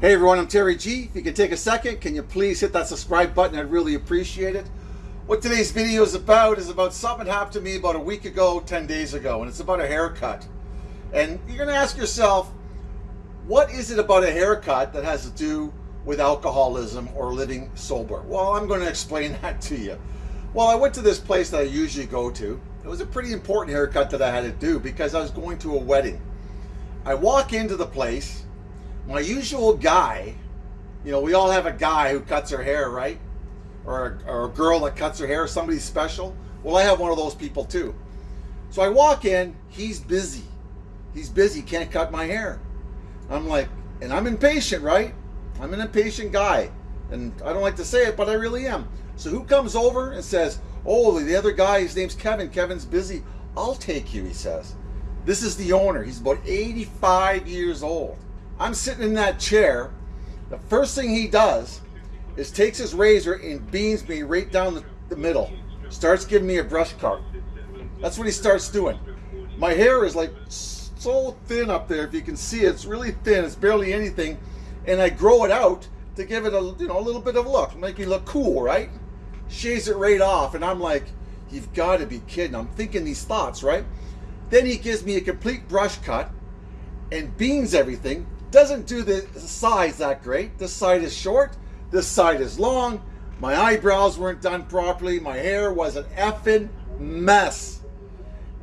Hey everyone, I'm Terry G. If you can take a second, can you please hit that subscribe button? I'd really appreciate it. What today's video is about is about something happened to me about a week ago, 10 days ago, and it's about a haircut. And you're gonna ask yourself, what is it about a haircut that has to do with alcoholism or living sober? Well, I'm gonna explain that to you. Well, I went to this place that I usually go to. It was a pretty important haircut that I had to do because I was going to a wedding. I walk into the place, my usual guy, you know, we all have a guy who cuts her hair, right? Or a, or a girl that cuts her hair, somebody special. Well, I have one of those people too. So I walk in, he's busy. He's busy, can't cut my hair. I'm like, and I'm impatient, right? I'm an impatient guy. And I don't like to say it, but I really am. So who comes over and says, oh, the other guy, his name's Kevin. Kevin's busy. I'll take you, he says. This is the owner. He's about 85 years old. I'm sitting in that chair. The first thing he does is takes his razor and beams me right down the, the middle. Starts giving me a brush cut. That's what he starts doing. My hair is like so thin up there. If you can see it, it's really thin. It's barely anything. And I grow it out to give it a you know a little bit of look, make me look cool, right? Shaves it right off, and I'm like, you've got to be kidding. I'm thinking these thoughts, right? Then he gives me a complete brush cut and beans everything doesn't do the size that great. This side is short, this side is long. My eyebrows weren't done properly. My hair was an effing mess.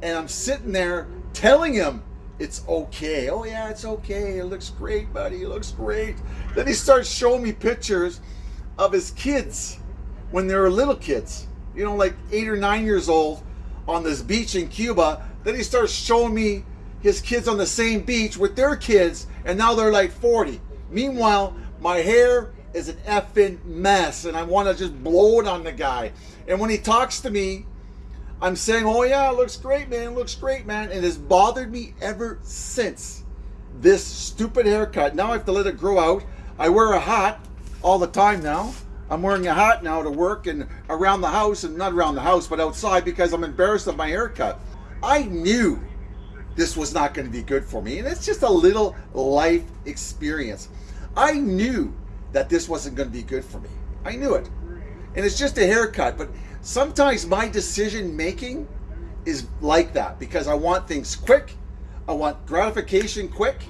And I'm sitting there telling him it's okay. Oh yeah, it's okay. It looks great, buddy. It looks great. Then he starts showing me pictures of his kids when they were little kids. You know, like eight or nine years old on this beach in Cuba. Then he starts showing me his kids on the same beach with their kids, and now they're like 40. Meanwhile, my hair is an effing mess, and I want to just blow it on the guy. And when he talks to me, I'm saying, oh yeah, looks great, man, looks great, man. And it's bothered me ever since this stupid haircut. Now I have to let it grow out. I wear a hat all the time now. I'm wearing a hat now to work and around the house, and not around the house, but outside because I'm embarrassed of my haircut. I knew this was not going to be good for me. And it's just a little life experience. I knew that this wasn't going to be good for me. I knew it. And it's just a haircut. But sometimes my decision making is like that because I want things quick. I want gratification quick.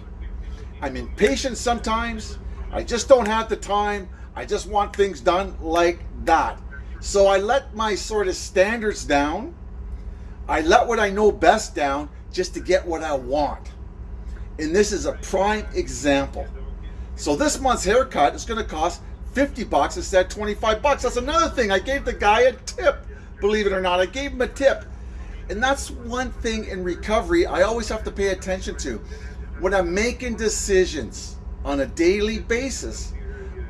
I'm impatient sometimes. I just don't have the time. I just want things done like that. So I let my sort of standards down. I let what I know best down just to get what I want. And this is a prime example. So this month's haircut is going to cost 50 bucks instead of 25 bucks. That's another thing. I gave the guy a tip, believe it or not. I gave him a tip. And that's one thing in recovery I always have to pay attention to. When I'm making decisions on a daily basis,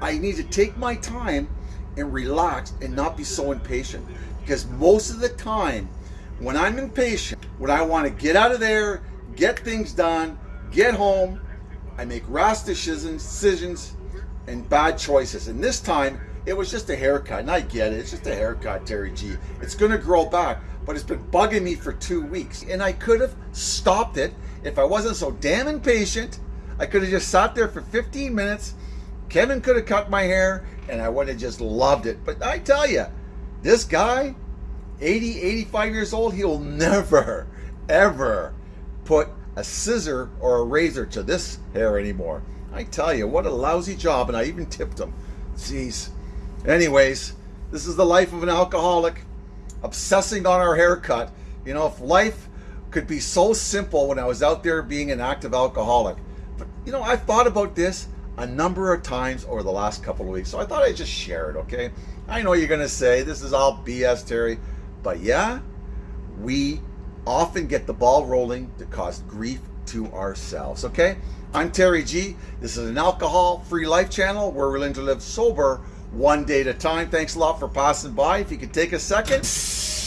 I need to take my time and relax and not be so impatient. Because most of the time, when I'm impatient, when I want to get out of there, get things done, get home, I make rash decisions and bad choices. And this time, it was just a haircut. And I get it. It's just a haircut, Terry G. It's going to grow back. But it's been bugging me for two weeks. And I could have stopped it if I wasn't so damn impatient. I could have just sat there for 15 minutes. Kevin could have cut my hair and I would have just loved it. But I tell you, this guy, 80, 85 years old, he'll never, ever put a scissor or a razor to this hair anymore. I tell you, what a lousy job, and I even tipped him. Jeez. Anyways, this is the life of an alcoholic, obsessing on our haircut. You know, if life could be so simple when I was out there being an active alcoholic. But, you know, I've thought about this a number of times over the last couple of weeks, so I thought I'd just share it, okay? I know you're going to say, this is all BS, Terry. But yeah, we often get the ball rolling to cause grief to ourselves. Okay? I'm Terry G. This is an alcohol free life channel where we're learning to live sober one day at a time. Thanks a lot for passing by. If you could take a second,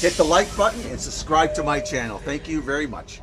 hit the like button and subscribe to my channel. Thank you very much.